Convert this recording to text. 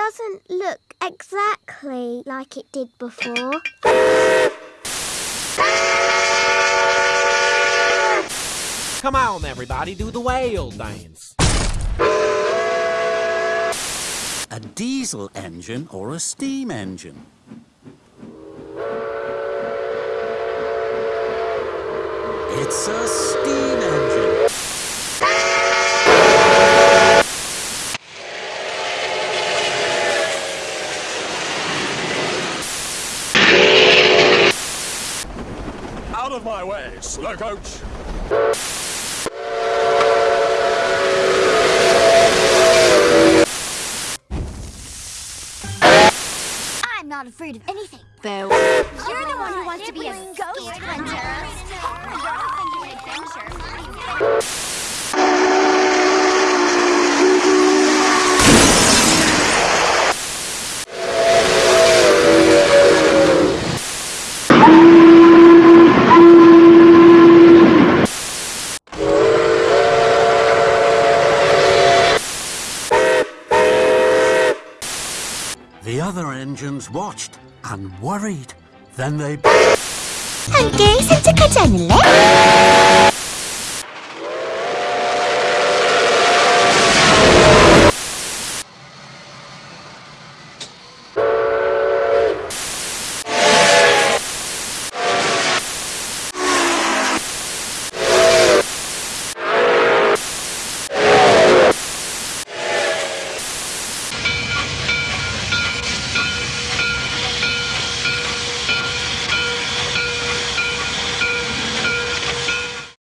doesn't look exactly like it did before. Come on, everybody, do the whale dance. A diesel engine or a steam engine? It's a Out of my way, slow coach. I'm not afraid of anything. Boo. You're the one who wants to be a ghost hunter. You're off into an adventure. The other engines watched and worried. Then they 함께 산책하지 않을래?